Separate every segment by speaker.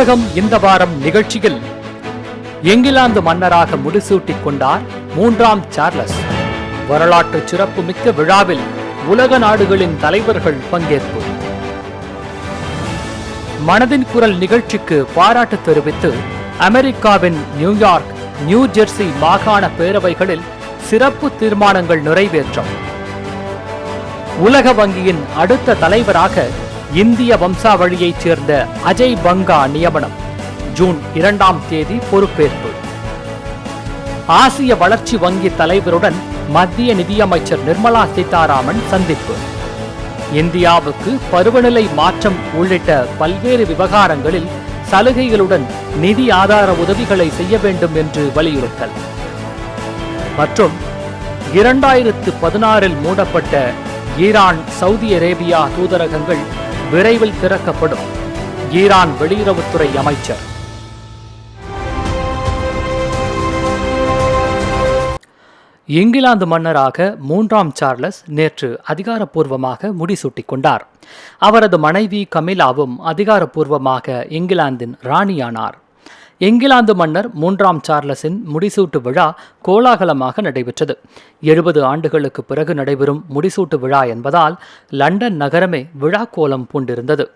Speaker 1: உலகம் இந்த வாரம் நிகழ்ச்சியில் இங்கிலாந்து மன்னராக முடிசூட்டிக் கொண்டார் மூன்றாம் சார்லஸ் வரலாற்று சிறப்பு மிக்க விழாவில் உலக நாடுகளின் தலைவர்கள் பங்கேற்பு மனதின் குரல் நிகழ்ச்சிக்கு பாராட்டு தெரிவித்து அமெரிக்காவின் நியூயார்க் நியூ ஜெர்சி மாகாண பேரவைகளில் சிறப்பு தீர்மானங்கள் நிறைவேற்றம் உலக வங்கியின் அடுத்த தலைவராக இந்திய வம்சாவழியைச் சேர்ந்த அஜய் பங்கா நியமனம் ஜூன் இரண்டாம் தேதி பொறுப்பேற்பு ஆசிய வளர்ச்சி வங்கி தலைவருடன் மத்திய நிதியமைச்சர் நிர்மலா சீதாராமன் சந்திப்பு இந்தியாவுக்கு பருவநிலை மாற்றம் உள்ளிட்ட பல்வேறு விவகாரங்களில் சலுகைகளுடன் நிதி ஆதார உதவிகளை செய்ய வேண்டும் என்று வலியுறுத்தல் மற்றும் இரண்டாயிரத்து பதினாறில் மூடப்பட்ட ஈரான் சவுதி அரேபியா தூதரகங்கள் விரைவில் திறக்கப்படும் ஈரான் வெளியுறவுத்துறை அமைச்சர் இங்கிலாந்து மன்னராக மூன்றாம் சார்லஸ் நேற்று அதிகாரப்பூர்வமாக முடிசூட்டிக் கொண்டார் அவரது மனைவி கமிலாவும் அதிகாரப்பூர்வமாக இங்கிலாந்தின் ராணியானார் இங்கிலாந்து மன்னர் மூன்றாம் சார்லஸின் முடிசூட்டு விழா கோலாகலமாக நடைபெற்றது எழுபது ஆண்டுகளுக்கு பிறகு நடைபெறும் முடிசூட்டு விழா என்பதால் லண்டன் நகரமே விழா கோலம் பூண்டிருந்தது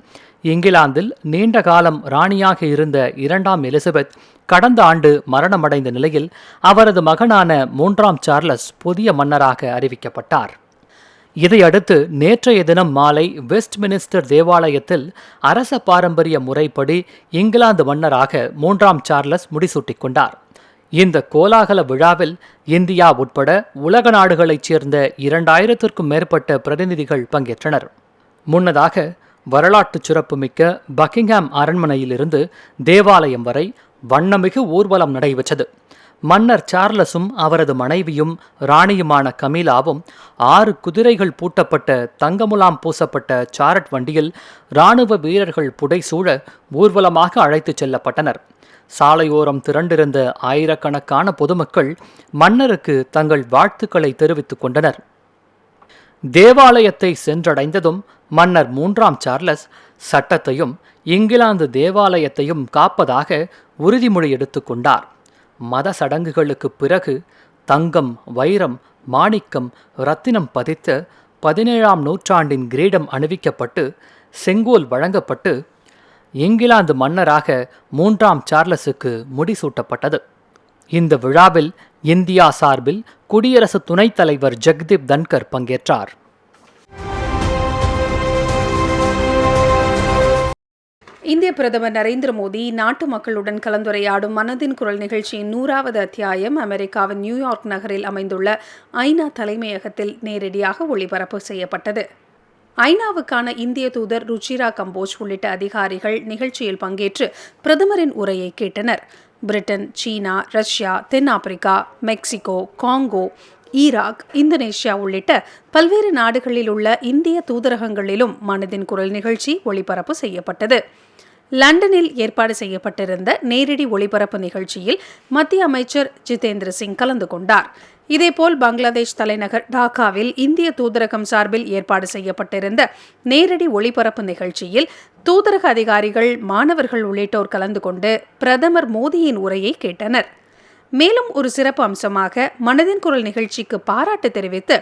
Speaker 1: இங்கிலாந்தில் நீண்ட காலம் ராணியாக இருந்த இரண்டாம் எலிசபெத் கடந்த ஆண்டு மரணமடைந்த நிலையில் அவரது மகனான மூன்றாம் சார்லஸ் புதிய மன்னராக அறிவிக்கப்பட்டார் இதையடுத்து நேற்றைய தினம் மாலை வெஸ்ட் மினிஸ்டர் தேவாலயத்தில் அரச பாரம்பரிய முறைப்படி இங்கிலாந்து மன்னராக மூன்றாம் சார்லஸ் முடிசூட்டிக் கொண்டார் இந்த கோலாகல விழாவில் இந்தியா உட்பட உலக நாடுகளைச் சேர்ந்த இரண்டாயிரத்திற்கும் மேற்பட்ட பிரதிநிதிகள் பங்கேற்றனர் முன்னதாக வரலாற்று சிறப்புமிக்க பக்கிங்ஹாம் அரண்மனையிலிருந்து தேவாலயம் வரை வண்ணமிகு ஊர்வலம் நடைபெற்றது மன்னர் சார்லஸும் அவரது மனைவியும் ராணியுமான கமீலாவும் ஆறு குதிரைகள் பூட்டப்பட்ட தங்கமுலாம் பூசப்பட்ட சாரட் வண்டியில் இராணுவ வீரர்கள் புடைசூழ ஊர்வலமாக அழைத்துச் செல்லப்பட்டனர் சாலையோரம் திரண்டிருந்த ஆயிரக்கணக்கான பொதுமக்கள் மன்னருக்கு தங்கள் வாழ்த்துக்களை தெரிவித்துக் கொண்டனர் தேவாலயத்தை சென்றடைந்ததும் மன்னர் மூன்றாம் சார்லஸ் சட்டத்தையும் இங்கிலாந்து தேவாலயத்தையும் காப்பதாக உறுதிமொழி எடுத்துக்கொண்டார் மத சடங்குகளுக்கு பிறகு தங்கம் வைரம் மாணிக்கம் ரத்தினம் பதித்து பதினேழாம் நூற்றாண்டின் கிரீடம் அணிவிக்கப்பட்டு செங்கோல் வழங்கப்பட்டு இங்கிலாந்து மன்னராக மூன்றாம் சார்லஸுக்கு முடிசூட்டப்பட்டது இந்த விழாவில் இந்தியா சார்பில் குடியரசு துணைத் தலைவர் ஜெக்தீப் தன்கர் பங்கேற்றார்
Speaker 2: இந்திய பிரதமர் நரேந்திர மோடி நாட்டு மக்களுடன் கலந்துரையாடும் மனதின் குரல் நிகழ்ச்சியின் நூறாவது அத்தியாயம் அமெரிக்காவின் நியூயார்க் நகரில் அமைந்துள்ள ஐநா தலைமையகத்தில் நேரடியாக ஒளிபரப்பு செய்யப்பட்டது ஐநாவுக்கான இந்திய தூதர் ருச்சிரா கம்போஜ் உள்ளிட்ட அதிகாரிகள் நிகழ்ச்சியில் பங்கேற்று பிரதமரின் உரையை கேட்டனர் பிரிட்டன் சீனா ரஷ்யா தென்னாப்பிரிக்கா மெக்சிகோ காங்கோ ஈராக் இந்தோனேஷியா உள்ளிட்ட பல்வேறு நாடுகளில் உள்ள இந்திய தூதரகங்களிலும் மனதின் குரல் நிகழ்ச்சி ஒளிபரப்பு செய்யப்பட்டது லண்டனில் ஏற்பாடு செய்யப்பட்டிருந்த நேரடி ஒளிபரப்பு நிகழ்ச்சியில் மத்திய அமைச்சர் ஜிதேந்திர சிங் கலந்து கொண்டார் இதேபோல் பங்களாதேஷ் தலைநகர் டாக்காவில் இந்திய தூதரகம் சார்பில் ஏற்பாடு செய்யப்பட்டிருந்த நேரடி ஒளிபரப்பு நிகழ்ச்சியில் தூதரக அதிகாரிகள் மாணவர்கள் உள்ளிட்டோர் கலந்து கொண்டு பிரதமர் மோடியின் உரையை கேட்டனர் மேலும் ஒரு சிறப்பு அம்சமாக மனதின் குரல் நிகழ்ச்சிக்கு பாராட்டு தெரிவித்து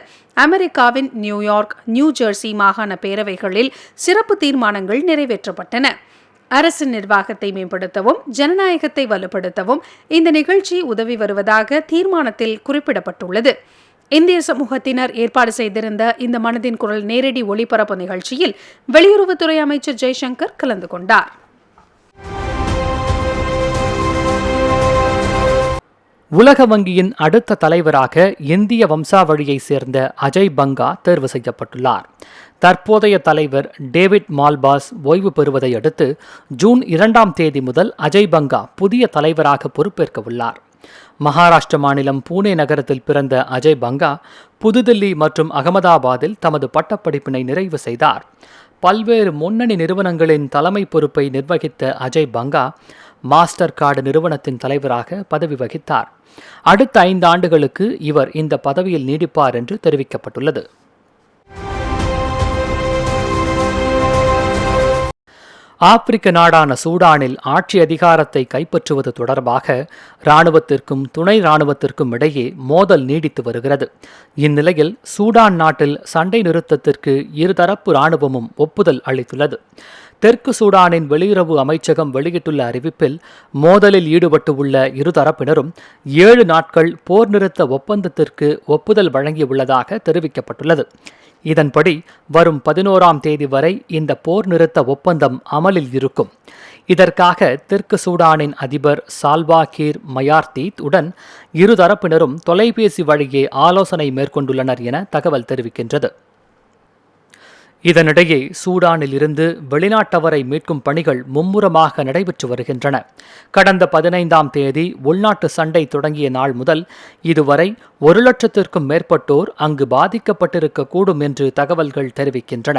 Speaker 2: அமெரிக்காவின் நியூயார்க் நியூ ஜெர்சி மாகாண பேரவைகளில் சிறப்பு தீர்மானங்கள் நிறைவேற்றப்பட்டன அரசு நிர்வாகத்தை மேம்படுத்தவும் ஜனநாயகத்தை வலுப்படுத்தவும் இந்த நிகழ்ச்சி உதவி வருவதாக தீர்மானத்தில் குறிப்பிடப்பட்டுள்ளது இந்திய சமூகத்தினர் ஏற்பாடு செய்திருந்த இந்த மனதின் குரல் நேரடி ஒளிபரப்பு நிகழ்ச்சியில் வெளியுறவுத்துறை அமைச்சர் ஜெய்சங்கர் கலந்து கொண்டார்
Speaker 1: உலக வங்கியின் அடுத்த தலைவராக இந்திய வம்சாவழியை சேர்ந்த அஜய் பங்கா தேர்வு செய்யப்பட்டுள்ளார் தற்போதைய தலைவர் டேவிட் மால்பாஸ் ஓய்வு பெறுவதை அடுத்து ஜூன் இரண்டாம் தேதி முதல் அஜய் பங்கா புதிய தலைவராக பொறுப்பேற்க உள்ளார் மகாராஷ்டிர மாநிலம் பூனே நகரத்தில் பிறந்த அஜய் பங்கா புதுதில்லி மற்றும் அகமதாபாத்தில் தமது பட்டப்படிப்பினை நிறைவு செய்தார் பல்வேறு முன்னணி நிறுவனங்களின் தலைமை பொறுப்பை நிர்வகித்த அஜய் பங்கா மாஸ்டர் கார்டு நிறுவனத்தின் தலைவராக பதவி வகித்தார் அடுத்த ஐந்து ஆண்டுகளுக்கு இவர் இந்த பதவியில் நீடிப்பார் என்று தெரிவிக்கப்பட்டுள்ளது ஆப்பிரிக்க நாடான சூடானில் ஆட்சி அதிகாரத்தை கைப்பற்றுவது தொடர்பாக ராணுவத்திற்கும் துணை ராணுவத்திற்கும் இடையே மோதல் நீடித்து வருகிறது இந்நிலையில் சூடான் நாட்டில் சண்டை நிறுத்தத்திற்கு இருதரப்பு ராணுவமும் ஒப்புதல் அளித்துள்ளது தெற்கு சூடானின் வெளியுறவு அமைச்சகம் வெளியிட்டுள்ள அறிவிப்பில் மோதலில் ஈடுபட்டு உள்ள இருதரப்பினரும் ஏழு நாட்கள் போர் நிறுத்த ஒப்பந்தத்திற்கு ஒப்புதல் வழங்கியுள்ளதாக தெரிவிக்கப்பட்டுள்ளது இதன்படி வரும் பதினோராம் தேதி வரை இந்த போர் நிறுத்த ஒப்பந்தம் அமலில் இருக்கும் இதற்காக தெற்கு சூடானின் அதிபர் சால்வா கீர் மயார்தீத் உடன் இருதரப்பினரும் தொலைபேசி வழியே ஆலோசனை மேற்கொண்டுள்ளனர் என தகவல் தெரிவிக்கின்றது இதனிடையே சூடானில் இருந்து வெளிநாட்டவரை மீட்கும் பணிகள் மும்முரமாக நடைபெற்று வருகின்றன கடந்த பதினைந்தாம் தேதி உள்நாட்டு சண்டை தொடங்கிய நாள் முதல் இதுவரை ஒரு லட்சத்திற்கும் மேற்பட்டோர் அங்கு பாதிக்கப்பட்டிருக்கக்கூடும் என்று தகவல்கள் தெரிவிக்கின்றன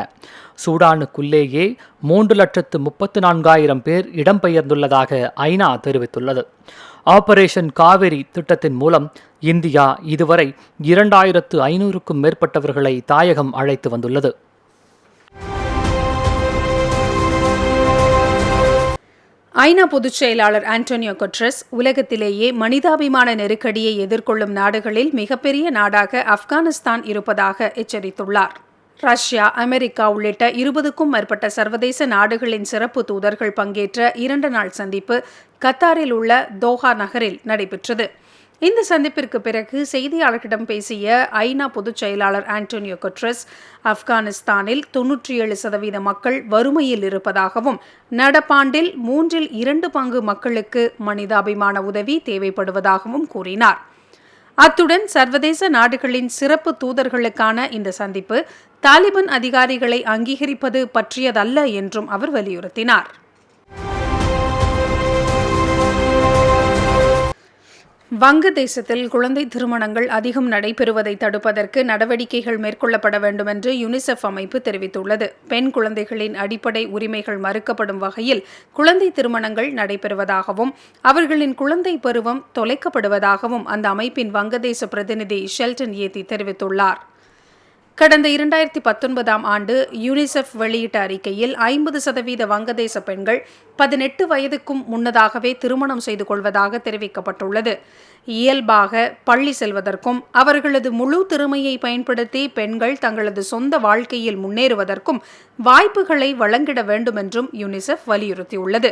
Speaker 1: சூடானுக்குள்ளேயே மூன்று லட்சத்து முப்பத்து நான்காயிரம் பேர் இடம்பெயர்ந்துள்ளதாக ஐநா தெரிவித்துள்ளது ஆபரேஷன் காவிரி திட்டத்தின் மூலம் இந்தியா இதுவரை இரண்டாயிரத்து ஐநூறுக்கும் மேற்பட்டவர்களை தாயகம் அழைத்து வந்துள்ளது
Speaker 2: ஐநா பொதுச் செயலாளர் ஆண்டோனியோ கொட்ரஸ் உலகத்திலேயே மனிதாபிமான நெருக்கடியை எதிர்கொள்ளும் நாடுகளில் மிகப்பெரிய நாடாக ஆப்கானிஸ்தான் இருப்பதாக எச்சரித்துள்ளார் ரஷ்யா அமெரிக்கா உள்ளிட்ட இருபதுக்கும் மேற்பட்ட சர்வதேச நாடுகளின் சிறப்பு தூதர்கள் பங்கேற்ற இரண்டு நாள் சந்திப்பு கத்தாரில் உள்ள தோஹா நகரில் நடைபெற்றது இந்த சந்திப்பிற்கு பிறகு செய்தியாளர்களிடம் பேசிய ஐநா பொதுச் செயலாளர் ஆண்டோனியோ கொட்ரஸ் ஆப்கானிஸ்தானில் தொன்னூற்றி ஏழு சதவீத மக்கள் வறுமையில் இருப்பதாகவும் நடப்பாண்டில் மூன்றில் இரண்டு பங்கு மக்களுக்கு மனிதாபிமான உதவி தேவைப்படுவதாகவும் கூறினார் அத்துடன் சர்வதேச நாடுகளின் சிறப்பு தூதர்களுக்கான இந்த சந்திப்பு தாலிபன் அதிகாரிகளை அங்கீகரிப்பது பற்றியதல்ல என்றும் அவர் வலியுறுத்தினார் வங்கதேசத்தில் குழந்தை திருமணங்கள் அதிகம் நடைபெறுவதை தடுப்பதற்கு நடவடிக்கைகள் மேற்கொள்ளப்பட வேண்டும் என்று யுனிசெஃப் அமைப்பு தெரிவித்துள்ளது பெண் குழந்தைகளின் அடிப்படை உரிமைகள் மறுக்கப்படும் வகையில் குழந்தை திருமணங்கள் நடைபெறுவதாகவும் அவர்களின் குழந்தை பருவம் தொலைக்கப்படுவதாகவும் அந்த அமைப்பின் வங்கதேச பிரதிநிதி ஷெல்டன் ஏத்தி தெரிவித்துள்ளார் கடந்த இரண்டாயிரத்தி பத்தொன்பதாம் ஆண்டு யூனிசெஃப் வெளியிட்ட அறிக்கையில் ஐம்பது சதவீத வங்கதேச பெண்கள் பதினெட்டு வயதுக்கும் முன்னதாகவே திருமணம் செய்து கொள்வதாக தெரிவிக்கப்பட்டுள்ளது இயல்பாக பள்ளி செல்வதற்கும் அவர்களது முழு திறமையை பயன்படுத்தி பெண்கள் தங்களது சொந்த வாழ்க்கையில் முன்னேறுவதற்கும் வாய்ப்புகளை வழங்கிட வேண்டுமென்றும் யூனிசெஃப் வலியுறுத்தியுள்ளது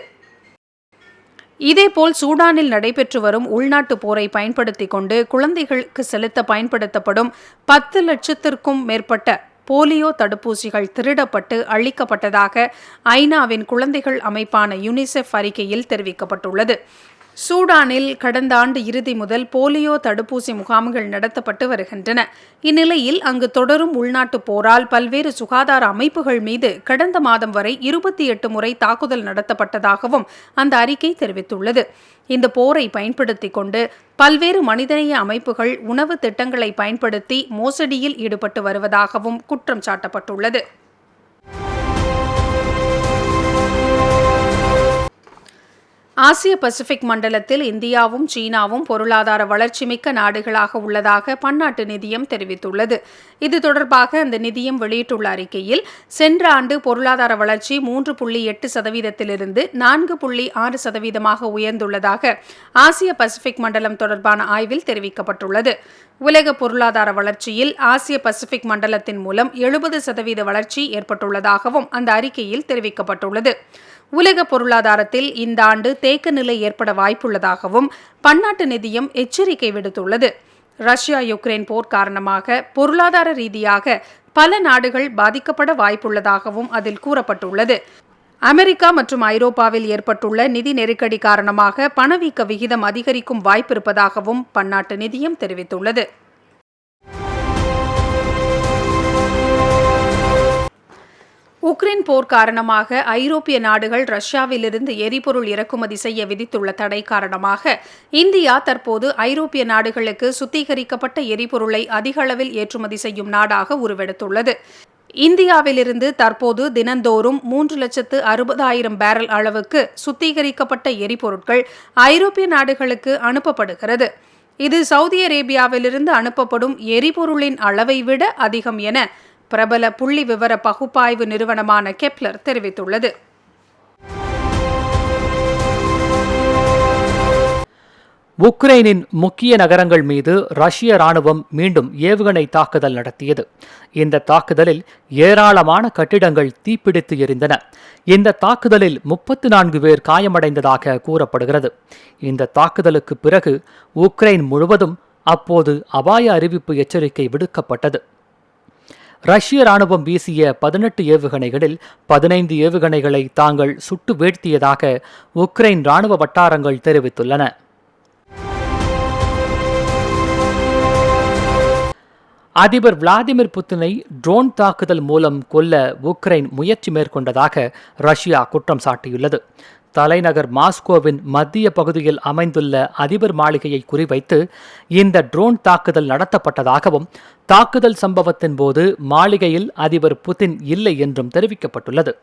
Speaker 2: இதேபோல் சூடானில் நடைபெற்று வரும் உள்நாட்டு போரை பயன்படுத்தி கொண்டு குழந்தைகளுக்கு செலுத்த பயன்படுத்தப்படும் பத்து லட்சத்திற்கும் மேற்பட்ட போலியோ தடுப்பூசிகள் திருடப்பட்டு அழிக்கப்பட்டதாக ஐநாவின் குழந்தைகள் அமைப்பான யுனிசெஃப் அறிக்கையில் தெரிவிக்கப்பட்டுள்ளது சூடானில் கடந்த ஆண்டு இறுதி முதல் போலியோ தடுப்பூசி முகாம்கள் நடத்தப்பட்டு வருகின்றன இந்நிலையில் அங்கு தொடரும் உள்நாட்டு போரால் பல்வேறு சுகாதார அமைப்புகள் மீது கடந்த மாதம் வரை இருபத்தி எட்டு முறை தாக்குதல் நடத்தப்பட்டதாகவும் அந்த அறிக்கை தெரிவித்துள்ளது இந்த போரை பயன்படுத்தி கொண்டு பல்வேறு மனிதநேய அமைப்புகள் உணவு திட்டங்களை பயன்படுத்தி மோசடியில் ஈடுபட்டு வருவதாகவும் குற்றம் சாட்டப்பட்டுள்ளது ஆசிய பசிபிக் மண்டலத்தில் இந்தியாவும் சீனாவும் பொருளாதார வளர்ச்சி மிக்க நாடுகளாக உள்ளதாக பன்னாட்டு நிதியம் தெரிவித்துள்ளது இது தொடர்பாக அந்த நிதியம் வெளியிட்டுள்ள அறிக்கையில் சென்ற ஆண்டு பொருளாதார வளர்ச்சி மூன்று புள்ளி எட்டு சதவீதத்திலிருந்து நான்கு புள்ளி ஆறு சதவீதமாக உயர்ந்துள்ளதாக ஆசிய பசிபிக் மண்டலம் தொடர்பான ஆய்வில் தெரிவிக்கப்பட்டுள்ளது உலக பொருளாதார வளர்ச்சியில் ஆசிய பசிபிக் மண்டலத்தின் மூலம் எழுபது சதவீத வளர்ச்சி ஏற்பட்டுள்ளதாகவும் அந்த அறிக்கையில் தெரிவிக்கப்பட்டுள்ளது உலக பொருளாதாரத்தில் இந்த ஆண்டு தேக்க நிலை ஏற்பட வாய்ப்புள்ளதாகவும் பன்னாட்டு நிதியம் எச்சரிக்கை விடுத்துள்ளது ரஷ்யா யுக்ரைன் போர் காரணமாக பொருளாதார ரீதியாக பல நாடுகள் பாதிக்கப்பட வாய்ப்புள்ளதாகவும் அதில் கூறப்பட்டுள்ளது அமெரிக்கா மற்றும் ஐரோப்பாவில் ஏற்பட்டுள்ள நிதி நெருக்கடி காரணமாக பணவீக்க விகிதம் அதிகரிக்கும் வாய்ப்பிருப்பதாகவும் பன்னாட்டு நிதியம் தெரிவித்துள்ளது உக்ரைன் போர் காரணமாக ஐரோப்பிய நாடுகள் ரஷ்யாவிலிருந்து எரிபொருள் இறக்குமதி செய்ய விதித்துள்ள தடை காரணமாக இந்தியா தற்போது ஐரோப்பிய நாடுகளுக்கு சுத்திகரிக்கப்பட்ட எரிபொருளை அதிக அளவில் ஏற்றுமதி செய்யும் நாடாக உருவெடுத்துள்ளது இந்தியாவிலிருந்து தற்போது தினந்தோறும் மூன்று லட்சத்து அறுபதாயிரம் பேரல் அளவுக்கு சுத்திகரிக்கப்பட்ட எரிபொருட்கள் ஐரோப்பிய நாடுகளுக்கு அனுப்பப்படுகிறது இது சவுதி அரேபியாவிலிருந்து அனுப்பப்படும் எரிபொருளின் அளவை விட அதிகம் என பிரபல புள்ளி விவர பகுப்பாய்வு நிறுவனமான கெப்லர் தெரிவித்துள்ளது
Speaker 1: உக்ரைனின் முக்கிய நகரங்கள் மீது ரஷ்ய ராணுவம் மீண்டும் ஏவுகணை தாக்குதல் நடத்தியது இந்த தாக்குதலில் ஏராளமான கட்டிடங்கள் தீப்பிடித்து எரிந்தன இந்த தாக்குதலில் முப்பத்தி நான்கு பேர் காயமடைந்ததாக கூறப்படுகிறது இந்த தாக்குதலுக்கு பிறகு உக்ரைன் முழுவதும் அப்போது அபாய அறிவிப்பு எச்சரிக்கை விடுக்கப்பட்டது ரஷ்ய ராணுவம் வீசிய பதினெட்டு ஏவுகணைகளில் பதினைந்து ஏவுகணைகளை தாங்கள் சுட்டு வீழ்த்தியதாக உக்ரைன் ராணுவ வட்டாரங்கள் தெரிவித்துள்ளன அதிபர் விளாடிமிர் புத்தினை ட்ரோன் தாக்குதல் மூலம் கொல்ல உக்ரைன் முயற்சி மேற்கொண்டதாக ரஷ்யா குற்றம் சாட்டியுள்ளது தலைநகர் மாஸ்கோவின் மத்திய பகுதியில் அமைந்துள்ள அதிபர் மாளிகையை குறிவைத்து இந்த ட்ரோன் தாக்குதல் நடத்தப்பட்டதாகவும் தாக்குதல் சம்பவத்தின் போது மாளிகையில் அதிபர் புதின் இல்லை என்றும் தெரிவிக்கப்பட்டுள்ளது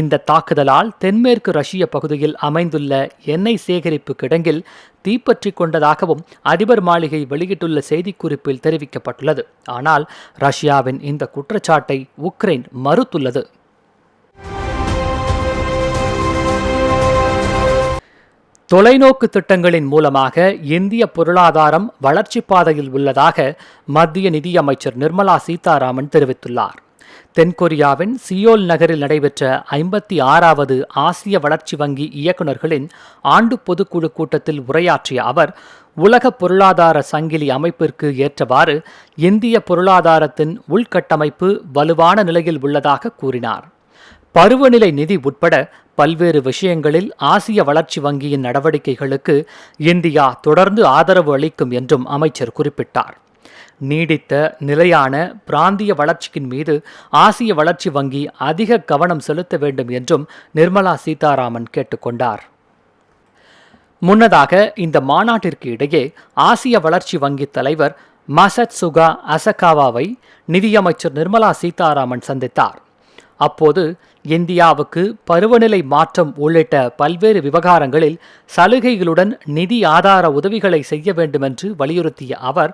Speaker 1: இந்த தாக்குதலால் தென்மேற்கு ரஷ்ய பகுதியில் அமைந்துள்ள எண்ணெய் சேகரிப்பு கிடங்கில் தீப்பற்றி கொண்டதாகவும் அதிபர் மாளிகை வெளியிட்டுள்ள செய்திக்குறிப்பில் தெரிவிக்கப்பட்டுள்ளது ஆனால் ரஷ்யாவின் இந்த குற்றச்சாட்டை உக்ரைன் மறுத்துள்ளது தொலைநோக்கு திட்டங்களின் மூலமாக இந்திய பொருளாதாரம் வளர்ச்சி பாதையில் உள்ளதாக மத்திய நிதியமைச்சர் நிர்மலா சீதாராமன் தெரிவித்துள்ளார் தென்கொரியாவின் சியோல் நகரில் நடைபெற்ற ஐம்பத்தி ஆறாவது ஆசிய வளர்ச்சி வங்கி இயக்குநர்களின் ஆண்டு பொதுக்குழு கூட்டத்தில் உரையாற்றிய அவர் உலக பொருளாதார சங்கிலி அமைப்பிற்கு ஏற்றவாறு இந்திய பொருளாதாரத்தின் உள்கட்டமைப்பு வலுவான நிலையில் உள்ளதாக கூறினார் பருவநிலை நிதி உட்பட பல்வேறு விஷயங்களில் ஆசிய வளர்ச்சி வங்கியின் நடவடிக்கைகளுக்கு இந்தியா தொடர்ந்து ஆதரவு அளிக்கும் என்றும் அமைச்சர் குறிப்பிட்டார் நீடித்த நிலையான பிராந்திய வளர்ச்சியின் மீது ஆசிய வளர்ச்சி வங்கி அதிக கவனம் செலுத்த வேண்டும் என்றும் நிர்மலா சீதாராமன் கேட்டுக்கொண்டார் முன்னதாக இந்த மாநாட்டிற்கு இடையே ஆசிய வளர்ச்சி வங்கி தலைவர் மசத் சுகா அசகாவாவை நிதியமைச்சர் நிர்மலா சீதாராமன் சந்தித்தார் அப்போது இந்தியாவுக்கு பருவநிலை மாற்றம் உள்ளிட்ட பல்வேறு விவகாரங்களில் சலுகைகளுடன் நிதி ஆதார உதவிகளை செய்ய வேண்டுமென்று வலியுறுத்திய அவர்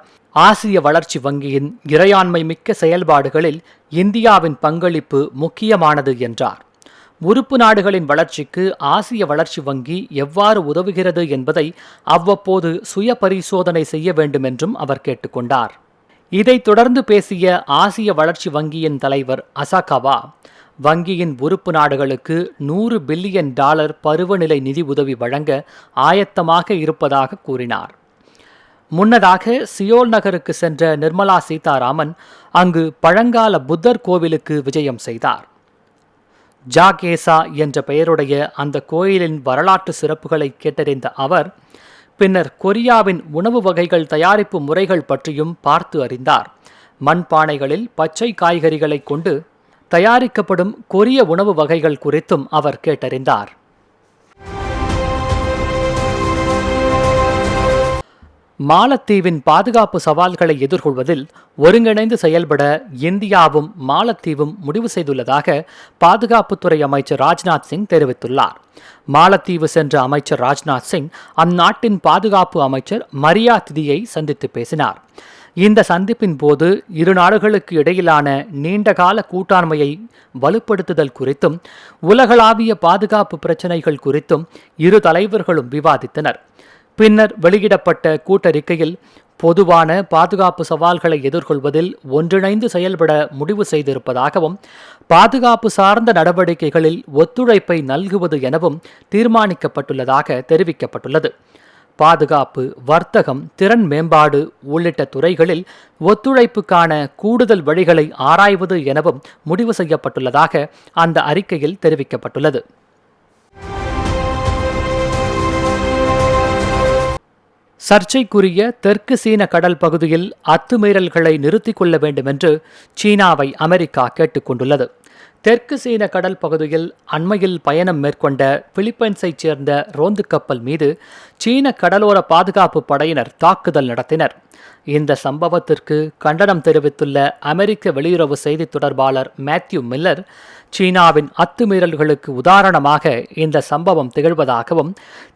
Speaker 1: ஆசிய வளர்ச்சி வங்கியின் இறையாண்மை மிக்க செயல்பாடுகளில் இந்தியாவின் பங்களிப்பு முக்கியமானது என்றார் உறுப்பு நாடுகளின் வளர்ச்சிக்கு ஆசிய வளர்ச்சி வங்கி எவ்வாறு உதவுகிறது என்பதை அவ்வப்போது சுய பரிசோதனை செய்ய வேண்டும் என்றும் அவர் கேட்டுக்கொண்டார் இதைத் தொடர்ந்து பேசிய ஆசிய வளர்ச்சி வங்கியின் தலைவர் அசாகவா வங்கியின் உறுப்பு நாடுகளுக்கு நூறு பில்லியன் டாலர் பருவநிலை நிதி உதவி வழங்க ஆயத்தமாக இருப்பதாக கூறினார் முன்னதாக சியோல் நகருக்கு சென்ற நிர்மலா சீதாராமன் அங்கு பழங்கால புத்தர் கோவிலுக்கு விஜயம் செய்தார் ஜாகேசா என்ற பெயருடைய அந்த கோயிலின் வரலாற்று சிறப்புகளை கேட்டறிந்த அவர் பின்னர் கொரியாவின் உணவு வகைகள் தயாரிப்பு முறைகள் பற்றியும் பார்த்து அறிந்தார் மண்பானைகளில் பச்சை காய்கறிகளை கொண்டு தயாரிக்கப்படும் கொரிய உணவு வகைகள் குறித்தும் அவர் கேட்டறிந்தார் மாலத்தீவின் பாதுகாப்பு சவால்களை எதிர்கொள்வதில் ஒருங்கிணைந்து செயல்பட இந்தியாவும் மாலத்தீவும் முடிவு செய்துள்ளதாக பாதுகாப்புத்துறை அமைச்சர் ராஜ்நாத் சிங் தெரிவித்துள்ளார் மாலத்தீவு சென்ற அமைச்சர் ராஜ்நாத் சிங் அந்நாட்டின் பாதுகாப்பு அமைச்சர் மரியா திதியை சந்தித்து பேசினார் இந்த சந்திப்பின் போது இரு நாடுகளுக்கு இடையிலான நீண்டகால கூட்டாண்மையை வலுப்படுத்துதல் குறித்தும் உலகளாவிய பாதுகாப்பு பிரச்சினைகள் குறித்தும் இரு தலைவர்களும் விவாதித்தனர் பின்னர் வெளியிடப்பட்ட கூட்டறிக்கையில் பொதுவான பாதுகாப்பு சவால்களை எதிர்கொள்வதில் ஒன்றிணைந்து செயல்பட முடிவு செய்திருப்பதாகவும் பாதுகாப்பு சார்ந்த நடவடிக்கைகளில் ஒத்துழைப்பை நல்குவது எனவும் தீர்மானிக்கப்பட்டுள்ளதாக தெரிவிக்கப்பட்டுள்ளது பாதுகாப்பு வர்த்தகம் திறன் மேம்பாடு உள்ளிட்ட துறைகளில் ஒத்துழைப்புக்கான கூடுதல் வழிகளை ஆராய்வது எனவும் முடிவு செய்யப்பட்டுள்ளதாக அந்த அறிக்கையில் தெரிவிக்கப்பட்டுள்ளது சர்ச்சைக்குரிய தெற்கு சீன கடல் பகுதியில் அத்துமீறல்களை நிறுத்திக் கொள்ள வேண்டும் என்று சீனாவை அமெரிக்கா கேட்டுக்கொண்டுள்ளது தெற்கு சீன கடல் பகுதியில் அண்மையில் பயணம் மேற்கொண்ட பிலிப்பைன்ஸைச் சேர்ந்த ரோந்து கப்பல் மீது சீன கடலோர பாதுகாப்பு படையினர் தாக்குதல் நடத்தினர் இந்த சம்பவத்திற்கு கண்டனம் தெரிவித்துள்ள அமெரிக்க வெளியுறவு செய்தி தொடர்பாளர் மேத்யூ மில்லர் சீனாவின் அத்துமீறல்களுக்கு உதாரணமாக இந்த சம்பவம் திகழ்வதாகவும்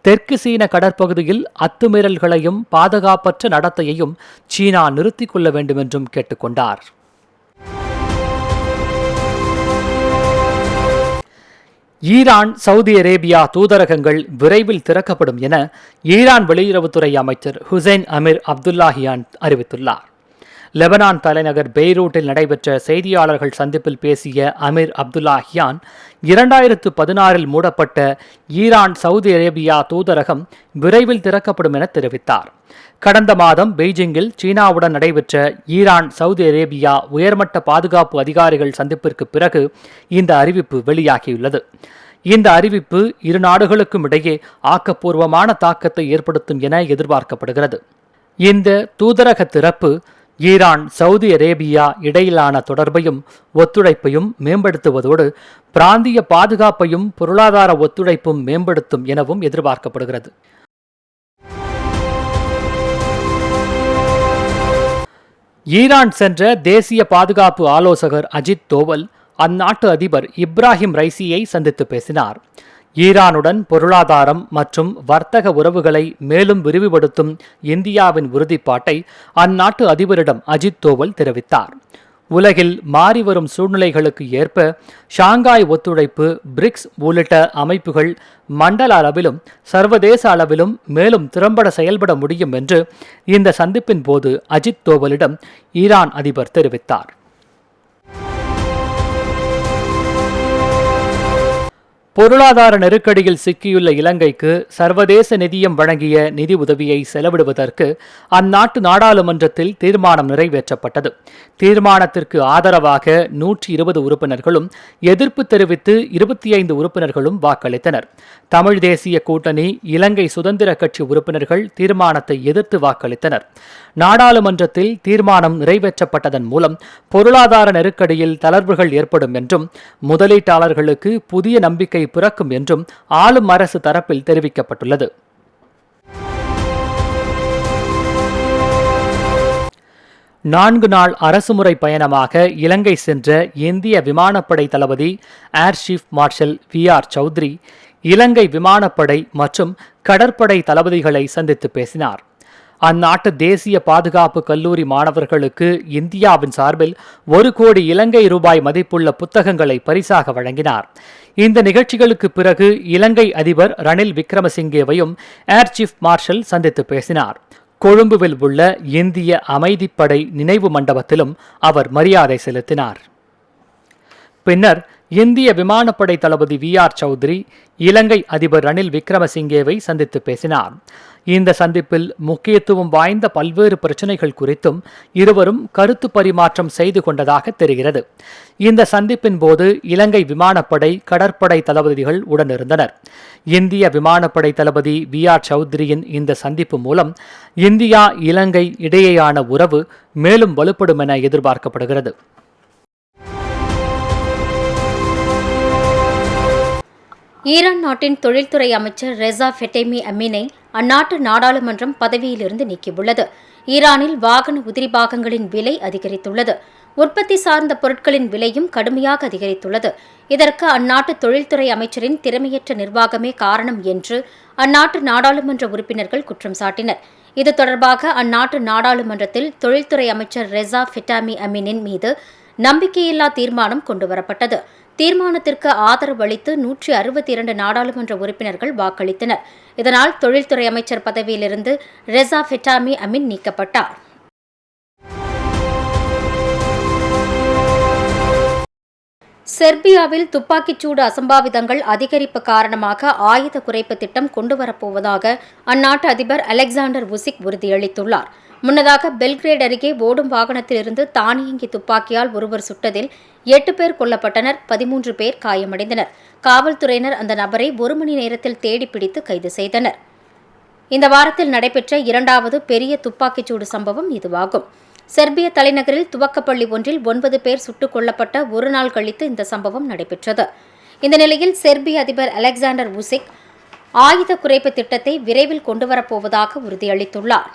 Speaker 1: தெற்கு சீன கடற்பகுதியில் அத்துமீறல்களையும் பாதுகாப்பற்ற நடத்தையையும் சீனா நிறுத்திக் கொள்ள வேண்டுமென்றும் கேட்டுக்கொண்டார் ஈரான் சவுதி அரேபியா தூதரகங்கள் விரைவில் திறக்கப்படும் என ஈரான் வெளியுறவுத்துறை அமைச்சர் ஹுசைன் அமீர் அப்துல்லாஹியான் அறிவித்துள்ளார் லெபனான் தலைநகர் பெய்ரூட்டில் நடைபெற்ற செய்தியாளர்கள் சந்திப்பில் பேசிய அமீர் அப்துல்லாஹியான் இரண்டாயிரத்து பதினாறில் மூடப்பட்ட ஈரான் சவுதி அரேபியா தூதரகம் விரைவில் திறக்கப்படும் என தெரிவித்தார் கடந்த மாதம் பெய்ஜிங்கில் சீனாவுடன் நடைபெற்ற ஈரான் சவுதி அரேபியா உயர்மட்ட பாதுகாப்பு அதிகாரிகள் சந்திப்பிற்கு பிறகு இந்த அறிவிப்பு வெளியாகியுள்ளது இந்த அறிவிப்பு இரு நாடுகளுக்கும் இடையே ஆக்கப்பூர்வமான தாக்கத்தை ஏற்படுத்தும் என எதிர்பார்க்கப்படுகிறது இந்த தூதரக திறப்பு ஈரான் சவுதி அரேபியா இடையிலான தொடர்பையும் ஒத்துழைப்பையும் மேம்படுத்துவதோடு பிராந்திய பாதுகாப்பையும் பொருளாதார ஒத்துழைப்பும் மேம்படுத்தும் எனவும் எதிர்பார்க்கப்படுகிறது ஈரான் சென்ற தேசிய பாதுகாப்பு ஆலோசகர் அஜித் தோவல் அந்நாட்டு அதிபர் இப்ராஹிம் ரைசியை சந்தித்து பேசினார் ஈரானுடன் பொருளாதாரம் மற்றும் வர்த்தக உறவுகளை மேலும் விரிவுபடுத்தும் இந்தியாவின் உறுதிப்பாட்டை அந்நாட்டு அதிபரிடம் அஜித் தோவல் தெரிவித்தார் உலகில் மாறிவரும் சூழ்நிலைகளுக்கு ஏற்ப ஷாங்காய் ஒத்துழைப்பு பிரிக்ஸ் உள்ளிட்ட அமைப்புகள் மண்டல அளவிலும் சர்வதேச அளவிலும் மேலும் திறம்பட செயல்பட முடியும் என்று இந்த சந்திப்பின் போது அஜித் தோவலிடம் ஈரான் அதிபர் தெரிவித்தார் பொருளாதார நெருக்கடியில் சிக்கியுள்ள இலங்கைக்கு சர்வதேச நிதியம் வழங்கிய நிதி உதவியை செலவிடுவதற்கு அந்நாட்டு நாடாளுமன்றத்தில் தீர்மானம் நிறைவேற்றப்பட்டது தீர்மானத்திற்கு ஆதரவாக நூற்றி இருபது உறுப்பினர்களும் எதிர்ப்பு தெரிவித்து இருபத்தி ஐந்து உறுப்பினர்களும் வாக்களித்தனர் தமிழ் தேசிய கூட்டணி இலங்கை சுதந்திர கட்சி உறுப்பினர்கள் தீர்மானத்தை எதிர்த்து வாக்களித்தனர் நாடாளுமன்றத்தில் தீர்மானம் நிறைவேற்றப்பட்டதன் மூலம் பொருளாதார நெருக்கடியில் தளர்வுகள் ஏற்படும் என்றும் முதலீட்டாளர்களுக்கு புதிய நம்பிக்கை பிறக்கும் என்றும் ஆளும் அரசு தரப்பில் தெரிவிக்கப்பட்டுள்ளது நான்கு நாள் அரசுமுறை பயணமாக இலங்கை சென்ற இந்திய விமானப்படை தளபதி air chief marshal V R Chaudhari Ilangai விமானப்படை மற்றும் கடற்படை தளபதிகளை சந்தித்து பேசினார் அந்நாட்டு தேசிய பாதுகாப்பு கல்லூரி மாணவர்களுக்கு இந்தியாவின் சார்பில் ஒரு கோடி இலங்கை ரூபாய் மதிப்புள்ள புத்தகங்களை பரிசாக வழங்கினார் இந்த நிகழ்ச்சிகளுக்கு பிறகு இலங்கை அதிபர் ரணில் விக்ரமசிங்கேவையும் ஏர் சீஃப் மார்ஷல் சந்தித்து பேசினார் கொழும்புவில் உள்ள இந்திய அமைதிப்படை நினைவு மண்டபத்திலும் அவர் மரியாதை செலுத்தினார் பின்னர் இந்திய விமானப்படை தளபதி வி ஆர் சௌத்ரி இலங்கை அதிபர் ரணில் விக்ரமசிங்கேவை சந்தித்து பேசினார் இந்த சந்திப்பில் முக்கியத்துவம் வாய்ந்த பல்வேறு பிரச்சினைகள் குறித்தும் இருவரும் கருத்து பரிமாற்றம் செய்து கொண்டதாக தெரிகிறது இந்த சந்திப்பின் போது இலங்கை விமானப்படை கடற்படை தளபதிகள் உடனிருந்தனர் இந்திய விமானப்படை தளபதி வி ஆர் சௌத்ரியின் இந்த சந்திப்பு மூலம் இந்தியா இலங்கை இடையேயான உறவு மேலும் வலுப்படும் என எதிர்பார்க்கப்படுகிறது
Speaker 3: ஈரான் நாட்டின் தொழில்துறை அமைச்சர் ரெசா ஃபெட்டேமி அமீனை அந்நாட்டு நாடாளுமன்றம் பதவியிலிருந்து நீக்கியுள்ளது ஈரானில் வாகன உதிரி பாகங்களின் விலை அதிகரித்துள்ளது உற்பத்தி சார்ந்த பொருட்களின் விலையும் கடுமையாக அதிகரித்துள்ளது இதற்கு அந்நாட்டு தொழில்துறை அமைச்சரின் திறமையற்ற நிர்வாகமே காரணம் என்று அந்நாட்டு நாடாளுமன்ற உறுப்பினர்கள் குற்றம் சாட்டினர் இது தொடர்பாக அந்நாட்டு நாடாளுமன்றத்தில் தொழில்துறை அமைச்சர் ரெசா ஃபிட்டாமி அமீனின் மீது நம்பிக்கையில்லா தீர்மானம் கொண்டுவரப்பட்டது தீர்மானத்திற்கு ஆதரவு அளித்து நூற்றி அறுபத்தி இரண்டு நாடாளுமன்ற உறுப்பினர்கள் வாக்களித்தனர் இதனால் தொழில்துறை அமைச்சர் பதவியிலிருந்து ரெசா ஃபெட்டாமி அமின் நீக்கப்பட்டார் செர்பியாவில் துப்பாக்கிச்சூடு அசம்பாவிதங்கள் அதிகரிப்பு காரணமாக ஆயுத குறைப்பு திட்டம் கொண்டுவரப்போவதாக அந்நாட்டு அதிபர் அலெக்சாண்டர் உசிக் உறுதியளித்துள்ளார் முன்னதாக பெல்கிரேட் அருகே ஓடும் வாகனத்திலிருந்து தானியங்கி துப்பாக்கியால் ஒருவர் சுட்டதில் எட்டு பேர் கொல்லப்பட்டனர் பதிமூன்று பேர் காயமடைந்தனர் காவல்துறையினர் அந்த நபரை ஒரு மணி நேரத்தில் தேடி பிடித்து கைது செய்தனர் இந்த வாரத்தில் நடைபெற்ற இரண்டாவது பெரிய துப்பாக்கிச்சூடு சம்பவம் இதுவாகும் செர்பிய தலைநகரில் துவக்கப்பள்ளி ஒன்றில் ஒன்பது பேர் சுட்டுக் கொல்லப்பட்ட ஒரு நாள் கழித்து இந்த சம்பவம் நடைபெற்றது இந்த நிலையில் செர்பிய அதிபர் அலெக்சாண்டர் உசிக் ஆயுத குறைப்பு திட்டத்தை விரைவில் கொண்டுவரப்போவதாக உறுதியளித்துள்ளார்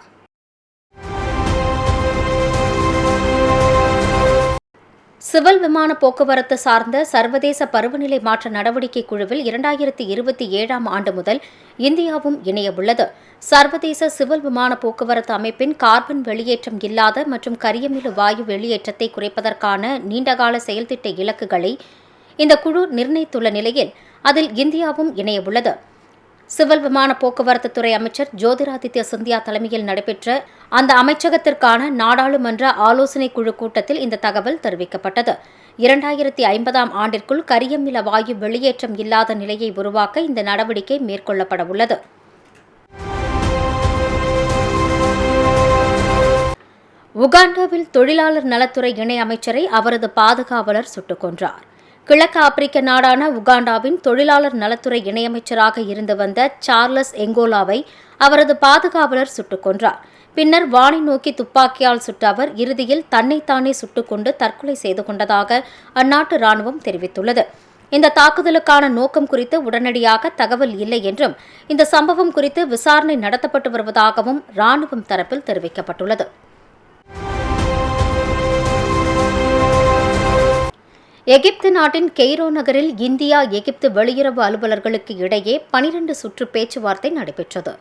Speaker 3: சிவில் விமான போக்குவரத்து சார்ந்த சர்வதேச பருவநிலை மாற்ற நடவடிக்கை குழுவில் இரண்டாயிரத்தி இருபத்தி ஏழாம் ஆண்டு முதல் இந்தியாவும் இணையவுள்ளது சர்வதேச சிவில் விமான போக்குவரத்து அமைப்பின் கார்பன் வெளியேற்றம் இல்லாத மற்றும் கரியமில வாயு வெளியேற்றத்தை குறைப்பதற்கான நீண்டகால செயல்திட்ட இலக்குகளை இந்த குழு நிர்ணயித்துள்ள நிலையில் அதில் இந்தியாவும் இணையவுள்ளது சிவில் விமான போக்குவரத்து துறை அமைச்சர் ஜோதிராதித்ய சிந்தியா தலைமையில் நடைபெற்ற அந்த அமைச்சகத்திற்கான நாடாளுமன்ற ஆலோசனை குழு கூட்டத்தில் இந்த தகவல் தெரிவிக்கப்பட்டது இரண்டாயிரத்தி ஐம்பதாம் ஆண்டிற்குள் கரியமில வாயு வெளியேற்றம் இல்லாத நிலையை உருவாக்க இந்த நடவடிக்கை மேற்கொள்ளப்பட உள்ளது உகாண்டாவில் தொழிலாளர் நலத்துறை இணை அமைச்சரை அவரது பாதுகாவலர் சுட்டுக் கொன்றார் கிழக்கு ஆப்பிரிக்க நாடான உகாண்டாவின் தொழிலாளர் நலத்துறை இணையமைச்சராக இருந்து வந்த சார்லஸ் எங்கோலாவை அவரது பாதுகாவலர் சுட்டுக் கொன்றார் பின்னர் வானை நோக்கி துப்பாக்கியால் சுட்ட அவர் இறுதியில் தன்னைத்தானே சுட்டுக்கொண்டு தற்கொலை செய்து கொண்டதாக அந்நாட்டு ராணுவம் தெரிவித்துள்ளது இந்த தாக்குதலுக்கான நோக்கம் குறித்து உடனடியாக தகவல் இல்லை என்றும் இந்த சம்பவம் குறித்து விசாரணை நடத்தப்பட்டு வருவதாகவும் ராணுவம் தரப்பில் தெரிவிக்கப்பட்டுள்ளது எகிப்து நாட்டின் கெய்ரோ நகரில் இந்தியா எகிப்து வெளியுறவு அலுவலர்களுக்கு இடையே பனிரண்டு சுற்று பேச்சுவார்த்தை நடைபெற்றது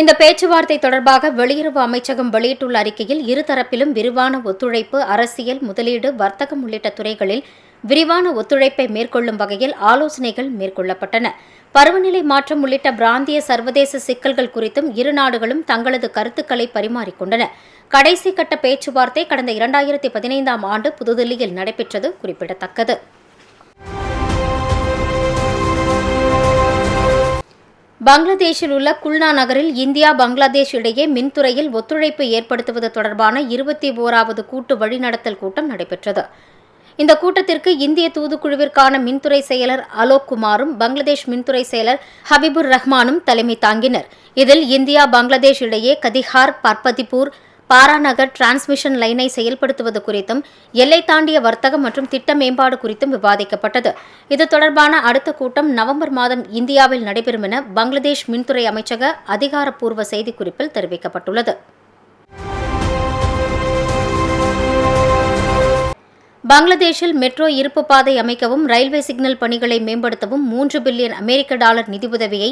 Speaker 3: இந்த பேச்சுவார்த்தை தொடர்பாக வெளியுறவு அமைச்சகம் வெளியிட்டுள்ள அறிக்கையில் இருதரப்பிலும் விரிவான ஒத்துழைப்பு அரசியல் முதலீடு வர்த்தகம் உள்ளிட்ட துறைகளில் விரிவான ஒத்துழைப்பை மேற்கொள்ளும் வகையில் ஆலோசனைகள் மேற்கொள்ளப்பட்டன பருவநிலை மாற்றம் உள்ளிட்ட பிராந்திய சர்வதேச சிக்கல்கள் குறித்தும் இரு நாடுகளும் தங்களது கருத்துக்களை பரிமாறிக்கொண்டன கடைசி கட்ட பேச்சுவார்த்தை கடந்த இரண்டாயிரத்தி பதினைந்தாம் ஆண்டு புதுதில்லியில் நடைபெற்றது குறிப்பிடத்தக்கது பங்களாதேஷில் உள்ள குல்னா நகரில் இந்தியா பங்களாதேஷ் இடையே மின்துறையில் ஒத்துழைப்பு ஏற்படுத்துவது தொடர்பான இருபத்தி ஓராவது கூட்டு வழிநடத்தல் கூட்டம் நடைபெற்றது இந்த கூட்டத்திற்கு இந்திய தூதுக்குழுவிற்கான மின்துறை செயலர் அலோக் குமாரும் பங்களாதேஷ் மின்துறை செயலர் ஹபிபுர் ரஹ்மானும் தலைமை தாங்கினர் இதில் இந்தியா பங்களாதேஷ் இடையே கதிஹார் பர்பதிபூர் பாராநகர் டிரான்ஸ்மிஷன் லைனை செயல்படுத்துவது குறித்தும் எல்லை தாண்டிய வர்த்தகம் மற்றும் திட்ட மேம்பாடு குறித்தும் விவாதிக்கப்பட்டது இது தொடர்பான அடுத்த கூட்டம் நவம்பர் மாதம் இந்தியாவில் நடைபெறும் என பங்களாதேஷ் மின்துறை அமைச்சக அதிகாரப்பூர்வ செய்திக்குறிப்பில் தெரிவிக்கப்பட்டுள்ளது பங்களாதேஷில் மெட்ரோ இருப்பு பாதை அமைக்கவும் ரயில்வே சிக்னல் பணிகளை மேம்படுத்தவும் மூன்று பில்லியன் அமெரிக்க டாலர் நிதியுதவியை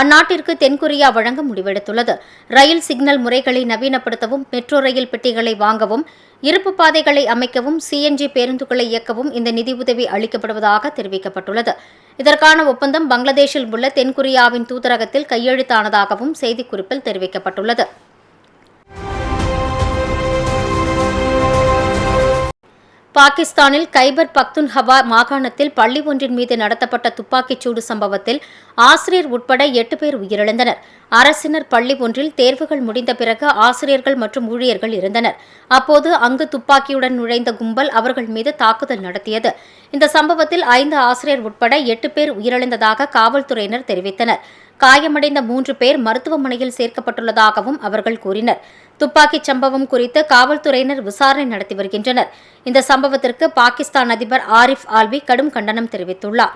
Speaker 3: அந்நாட்டிற்கு தென்கொரியா வழங்க முடிவெடுத்துள்ளது ரயில் சிக்னல் முறைகளை நவீனப்படுத்தவும் மெட்ரோ ரயில் பெட்டிகளை வாங்கவும் இருப்பு பாதைகளை அமைக்கவும் சிஎன்ஜி பேருந்துகளை இயக்கவும் இந்த நிதியுதவி அளிக்கப்படுவதாக தெரிவிக்கப்பட்டுள்ளது இதற்கான ஒப்பந்தம் பங்களாதேஷில் உள்ள தென்கொரியாவின் தூதரகத்தில் கையெழுத்தானதாகவும் செய்திக்குறிப்பில் தெரிவிக்கப்பட்டுள்ளது பாகிஸ்தானில் கைபர் பக்துன் ஹவா மாகாணத்தில் பள்ளி ஒன்றின் மீது நடத்தப்பட்ட துப்பாக்கிச்சூடு சம்பவத்தில் ஆசிரியர் உட்பட எட்டு பேர் உயிரிழந்தனர் அரசினர் பள்ளி ஒன்றில் தேர்வுகள் முடிந்த பிறகு ஆசிரியர்கள் மற்றும் ஊழியர்கள் இருந்தனர் அப்போது அங்கு துப்பாக்கியுடன் நுழைந்த கும்பல் அவர்கள் மீது தாக்குதல் நடத்தியது இந்த சம்பவத்தில் ஐந்து ஆசிரியர் உட்பட எட்டு பேர் உயிரிழந்ததாக காவல்துறையினர் தெரிவித்தனர் காயமடைந்த மூன்று பேர் மருத்துவமனையில் சேர்க்கப்பட்டுள்ளதாகவும் அவர்கள் கூறினர் துப்பாக்கிச் சம்பவம் குறித்து காவல்துறையினர் விசாரணை நடத்தி வருகின்றனர் இந்த சம்பவத்திற்கு பாகிஸ்தான் அதிபர் ஆரிஃப் ஆல்வி கடும் கண்டனம் தெரிவித்துள்ளார்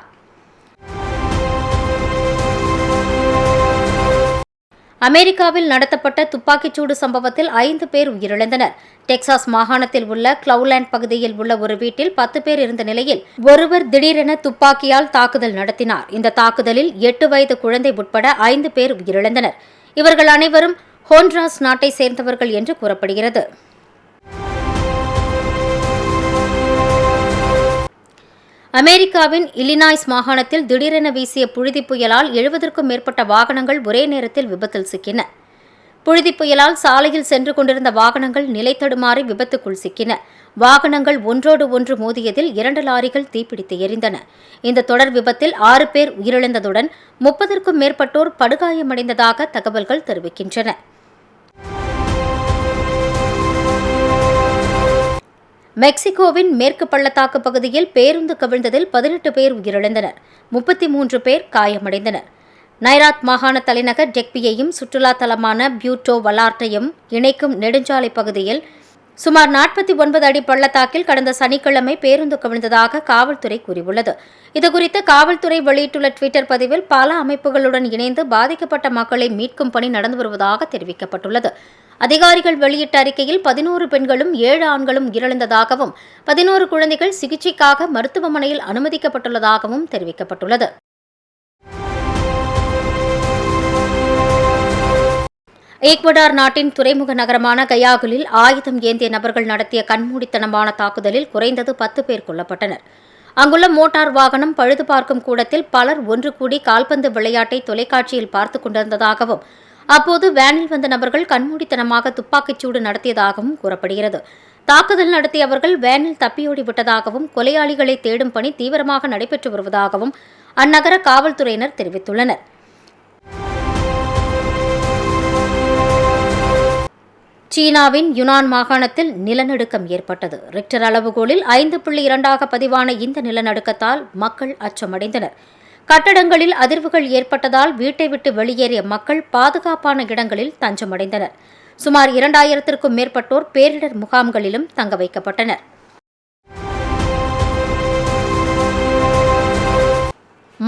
Speaker 3: அமெரிக்காவில் நடத்தப்பட்ட துப்பாக்கிச்சூடு சம்பவத்தில் ஐந்து பேர் உயிரிழந்தனர் டெக்சாஸ் மாகாணத்தில் உள்ள கிளவுலேண்ட் பகுதியில் உள்ள ஒரு வீட்டில் பத்து பேர் இருந்த நிலையில் ஒருவர் திடீரென துப்பாக்கியால் தாக்குதல் நடத்தினார் இந்த தாக்குதலில் எட்டு வயது குழந்தை உட்பட ஐந்து பேர் உயிரிழந்தனர் இவர்கள் அனைவரும் ஹோண்ட்ராஸ் நாட்டை சேர்ந்தவர்கள் என்று கூறப்படுகிறது அமெரிக்காவின் இலினாய்ஸ் மாகாணத்தில் திடீரென வீசிய புழுதி புயலால் எழுபதற்கும் மேற்பட்ட வாகனங்கள் ஒரே நேரத்தில் விபத்தில் சிக்கின புழுதி புயலால் சாலையில் சென்று கொண்டிருந்த வாகனங்கள் நிலைத்தடுமாறி விபத்துக்குள் சிக்கின வாகனங்கள் ஒன்றோடு ஒன்று மோதியதில் இரண்டு லாரிகள் தீப்பிடித்து எரிந்தன இந்த தொடர் விபத்தில் ஆறு பேர் உயிரிழந்ததுடன் முப்பதற்கும் மேற்பட்டோர் படுகாயமடைந்ததாக தகவல்கள் தெரிவிக்கின்றன மெக்சிகோவின் மேற்கு பள்ளத்தாக்கு பகுதியில் பேருந்து கவிழ்ந்ததில் பதினெட்டு பேர் உயிரிழந்தனர் முப்பத்தி மூன்று பேர் காயமடைந்தனர் நைராத் மாகாண தலைநகர் டெக்பியையும் சுற்றுலா தலமான பியூட்டோ வலார்ட்டையும் இணைக்கும் நெடுஞ்சாலை பகுதியில் சுமார் நாற்பத்தி ஒன்பது அடி பள்ளத்தாக்கில் கடந்த சனிக்கிழமை பேருந்து கவிழ்ந்ததாக காவல்துறை கூறியுள்ளது இதுகுறித்து காவல்துறை வெளியிட்டுள்ள டுவிட்டர் பதிவில் பல அமைப்புகளுடன் இணைந்து பாதிக்கப்பட்ட மக்களை மீட்கும் பணி நடந்து வருவதாக தெரிவிக்கப்பட்டுள்ளது அதிகாரிகள் வெளியிட்ட அறிக்கையில் பதினோரு பெண்களும் ஏழு ஆண்களும் உயிரிழந்ததாகவும் பதினோரு குழந்தைகள் சிகிச்சைக்காக மருத்துவமனையில் அனுமதிக்கப்பட்டுள்ளதாகவும் தெரிவிக்கப்பட்டுள்ளது ஈக்வடார் நாட்டின் துறைமுக நகரமான கயாகுலில் ஆயுதம் ஏந்திய நபர்கள் நடத்திய கண்மூடித்தனமான தாக்குதலில் குறைந்தது பத்து பேர் கொல்லப்பட்டனர் அங்குள்ள மோட்டார் வாகனம் பழுது பார்க்கும் கூடத்தில் பலர் ஒன்று கூடி கால்பந்து விளையாட்டை தொலைக்காட்சியில் பார்த்துக் கொண்டிருந்ததாகவும் அப்போது வேனில் வந்த நபர்கள் கண்மூடித்தனமாக துப்பாக்கிச்சூடு நடத்தியதாகவும் கூறப்படுகிறது தாக்குதல் நடத்தியவர்கள் வேனில் தப்பியோடி விட்டதாகவும் கொலையாளிகளை தேடும் பணி தீவிரமாக நடைபெற்று வருவதாகவும் அந்நகர காவல்துறையினர் தெரிவித்துள்ளனர் சீனாவின் யுனான் மாகாணத்தில் நிலநடுக்கம் ஏற்பட்டது ரிக்டர் அளவுகோலில் ஐந்து புள்ளி இரண்டாக பதிவான இந்த நிலநடுக்கத்தால் மக்கள் அச்சமடைந்தனர் கட்டடங்களில் அதிர்வுகள் ஏற்பட்டதால் வீட்டை விட்டு வெளியேறிய மக்கள் பாதுகாப்பான இடங்களில் தஞ்சமடைந்தனர் சுமார் இரண்டாயிரத்திற்கும் மேற்பட்டோர் பேரிடர் முகாம்களிலும் தங்க வைக்கப்பட்டனர்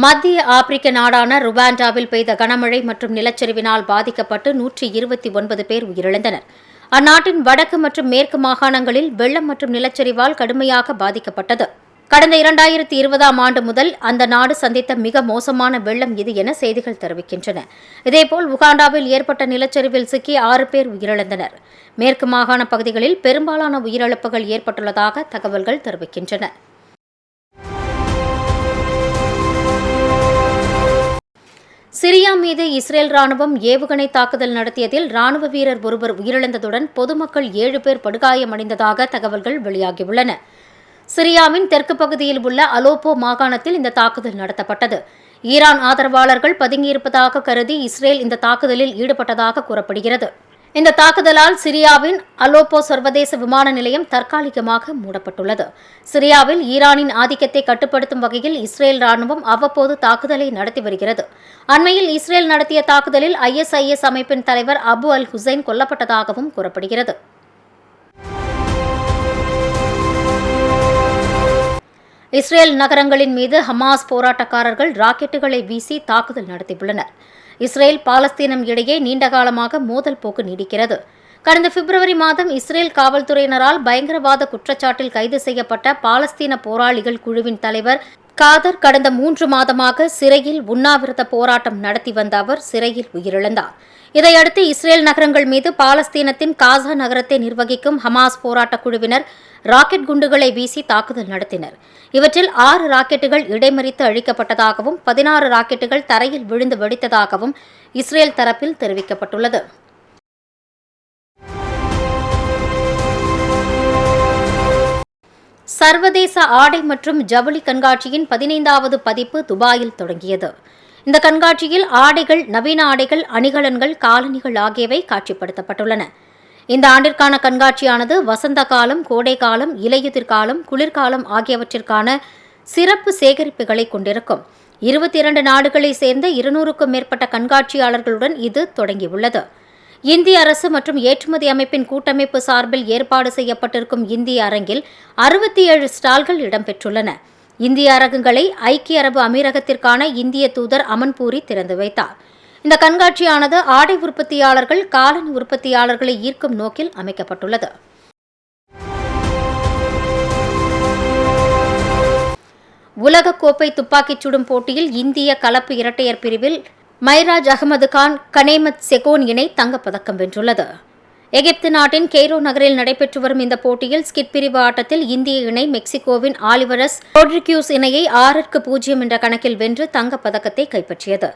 Speaker 3: மத்திய ஆப்பிரிக்க நாடான ருவாண்டாவில் பெய்த கனமழை மற்றும் நிலச்சரிவினால் பாதிக்கப்பட்டு நூற்றி இருபத்தி ஒன்பது பேர் உயிரிழந்தனர் அந்நாட்டின் வடக்கு மற்றும் மேற்கு மாகாணங்களில் வெள்ளம் மற்றும் நிலச்சரிவால் கடுமையாக பாதிக்கப்பட்டது கடந்த இரண்டாயிரத்தி இருபதாம் ஆண்டு முதல் அந்த நாடு சந்தித்த மிக மோசமான வெள்ளம் இது என செய்திகள் தெரிவிக்கின்றன இதேபோல் உகாண்டாவில் ஏற்பட்ட நிலச்சரிவில் சிக்கி ஆறு பேர் உயிரிழந்தனர் மேற்கு மாகாண பகுதிகளில் பெரும்பாலான உயிரிழப்புகள் ஏற்பட்டுள்ளதாக தகவல்கள் தெரிவிக்கின்றன சிரியா மீது இஸ்ரேல் ராணுவம் ஏவுகணை தாக்குதல் நடத்தியதில் ராணுவ வீரர் ஒருவர் உயிரிழந்ததுடன் பொதுமக்கள் ஏழு பேர் படுகாயமடைந்ததாக தகவல்கள் வெளியாகியுள்ளன சிரியாவின் தெற்கு பகுதியில் உள்ள அலோப்போ மாகாணத்தில் இந்த தாக்குதல் நடத்தப்பட்டது ஈரான் ஆதரவாளர்கள் பதுங்கியிருப்பதாக கருதி இஸ்ரேல் இந்த தாக்குதலில் ஈடுபட்டதாக கூறப்படுகிறது இந்த தாக்குதலால் சிரியாவின் அலோப்போ சர்வதேச விமான நிலையம் தற்காலிகமாக மூடப்பட்டுள்ளது சிரியாவில் ஈரானின் ஆதிக்கத்தை கட்டுப்படுத்தும் வகையில் இஸ்ரேல் ராணுவம் அவ்வப்போது தாக்குதலை நடத்தி வருகிறது அண்மையில் இஸ்ரேல் நடத்திய தாக்குதலில் ஐஎஸ்ஐஎஸ் அமைப்பின் தலைவர் அபு அல் ஹுசைன் கொல்லப்பட்டதாகவும் கூறப்படுகிறது இஸ்ரேல் நகரங்களின் மீது ஹமாஸ் போராட்டக்காரர்கள் ராக்கெட்டுகளை வீசி தாக்குதல் நடத்தியுள்ளனர் இஸ்ரேல் பாலஸ்தீனம் இடையே நீண்டகாலமாக மோதல் போக்கு நீடிக்கிறது கடந்த பிப்ரவரி மாதம் இஸ்ரேல் காவல்துறையினரால் பயங்கரவாத குற்றச்சாட்டில் கைது செய்யப்பட்ட பாலஸ்தீன போராளிகள் குழுவின் தலைவர் காதர் கடந்த மூன்று மாதமாக சிறையில் உண்ணாவிரத போராட்டம் நடத்தி வந்த அவர் சிறையில் உயிரிழந்தார் இதையடுத்து இஸ்ரேல் நகரங்கள் மீது பாலஸ்தீனத்தின் காசா நகரத்தை நிர்வகிக்கும் ஹமாஸ் போராட்டக் குழுவினர் ராக்கெட் குண்டுகளை வீசி தாக்குதல் நடத்தினர் இவற்றில் ஆறு ராக்கெட்டுகள் இடைமறித்து அழிக்கப்பட்டதாகவும் பதினாறு ராக்கெட்டுகள் தரையில் விழுந்து வெடித்ததாகவும் இஸ்ரேல் தரப்பில் தெரிவிக்கப்பட்டுள்ளது சர்வதேச ஆடை மற்றும் ஜவுளி கண்காட்சியின் பதினைந்தாவது பதிப்பு துபாயில் தொடங்கியது இந்த கண்காட்சியில் ஆடைகள் நவீன ஆடைகள் அணிகலன்கள் காலணிகள் ஆகியவை காட்சிப்படுத்தப்பட்டுள்ளன இந்த ஆண்டிற்கான கண்காட்சியானது வசந்த காலம் கோடை காலம் இலையுதிர்காலம் குளிர்காலம் ஆகியவற்றிற்கான சிறப்பு சேகரிப்புகளை கொண்டிருக்கும் இருபத்தி இரண்டு நாடுகளை சேர்ந்த இருநூறுக்கும் மேற்பட்ட கண்காட்சியாளர்களுடன் இது தொடங்கியுள்ளது இந்திய அரசு மற்றும் ஏற்றுமதி அமைப்பின் கூட்டமைப்பு சார்பில் ஏற்பாடு செய்யப்பட்டிருக்கும் இந்திய அரங்கில் அறுபத்தி ஏழு ஸ்டால்கள் இடம்பெற்றுள்ளன இந்திய அரங்குகளை ஐக்கிய அரபு அமீரகத்திற்கான இந்திய தூதர் அமன்பூரி திறந்து வைத்தார் இந்த கண்காட்சியானது ஆடை உற்பத்தியாளர்கள் காலணி உற்பத்தியாளர்களை ஈர்க்கும் நோக்கில் அமைக்கப்பட்டுள்ளது உலகக்கோப்பை துப்பாக்கிச் சுடும் போட்டியில் இந்திய கலப்பு இரட்டையர் பிரிவில் மைராஜ் அகமது கான் கனேமத் செகோன் இணை தங்கப்பதக்கம் வென்றுள்ளது எகிப்து நாட்டின் கெய்ரோ நகரில் நடைபெற்று வரும் இந்த போட்டியில் ஸ்கிட் பிரிவு ஆட்டத்தில் இந்திய இணை மெக்சிகோவின் ஆலிவரஸ் ரோட்ரிக்யூஸ் இணையை ஆறுக்கு பூஜ்ஜியம் என்ற கணக்கில் வென்று தங்கப்பதக்கத்தை கைப்பற்றியது